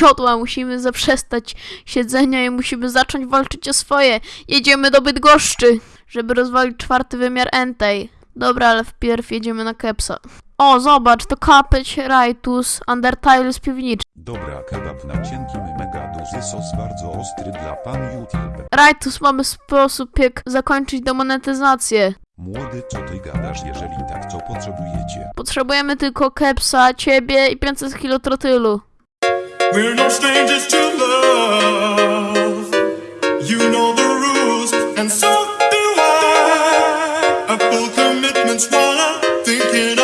Jodła, musimy zaprzestać siedzenia i musimy zacząć walczyć o swoje. Jedziemy do Bydgoszczy, żeby rozwalić czwarty wymiar Entei. Dobra, ale wpierw jedziemy na Kepsa. O, zobacz, to Kapeć, Rajtus, Undertale z piwniczy. Dobra kebab na cienkim mega duży sos bardzo ostry dla pan YouTube. Rajtus, mamy sposób jak zakończyć demonetyzację. Młody, co ty gadasz, jeżeli tak, co potrzebujecie? Potrzebujemy tylko kepsa, ciebie i 500 kilo trotylu. We're no strangers to love. You know the rules, and so do I. I pull commitments while I'm thinking